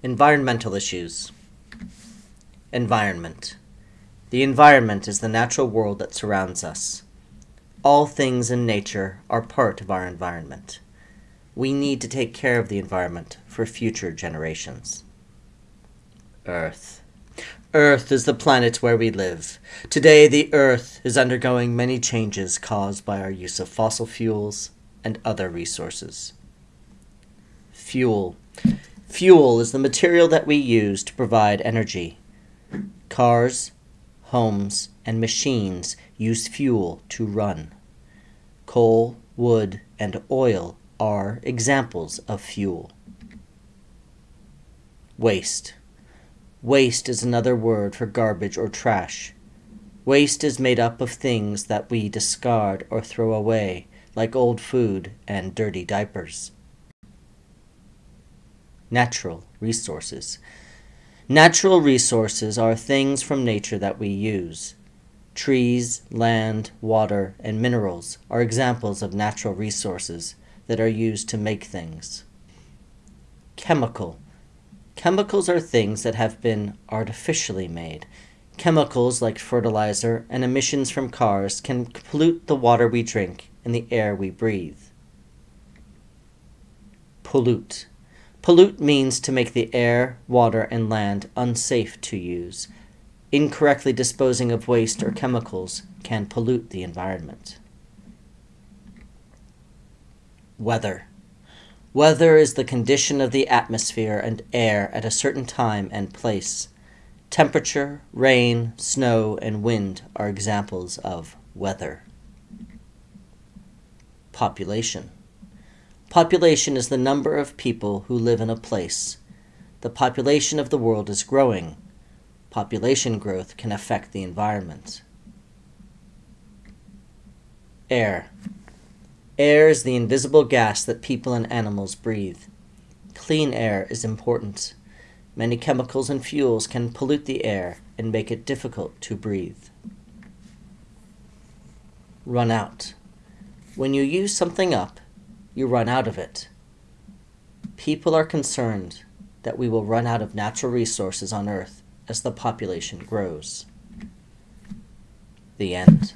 Environmental issues. Environment. The environment is the natural world that surrounds us. All things in nature are part of our environment. We need to take care of the environment for future generations. Earth. Earth is the planet where we live. Today, the Earth is undergoing many changes caused by our use of fossil fuels and other resources. Fuel. Fuel is the material that we use to provide energy. Cars, homes, and machines use fuel to run. Coal, wood, and oil are examples of fuel. Waste. Waste is another word for garbage or trash. Waste is made up of things that we discard or throw away, like old food and dirty diapers. Natural resources. Natural resources are things from nature that we use. Trees, land, water, and minerals are examples of natural resources that are used to make things. Chemical. Chemicals are things that have been artificially made. Chemicals like fertilizer and emissions from cars can pollute the water we drink and the air we breathe. Pollute. Pollute means to make the air, water, and land unsafe to use. Incorrectly disposing of waste or chemicals can pollute the environment. Weather. Weather is the condition of the atmosphere and air at a certain time and place. Temperature, rain, snow, and wind are examples of weather. Population. Population is the number of people who live in a place. The population of the world is growing. Population growth can affect the environment. Air. Air is the invisible gas that people and animals breathe. Clean air is important. Many chemicals and fuels can pollute the air and make it difficult to breathe. Run out. When you use something up, you run out of it. People are concerned that we will run out of natural resources on Earth as the population grows. The end.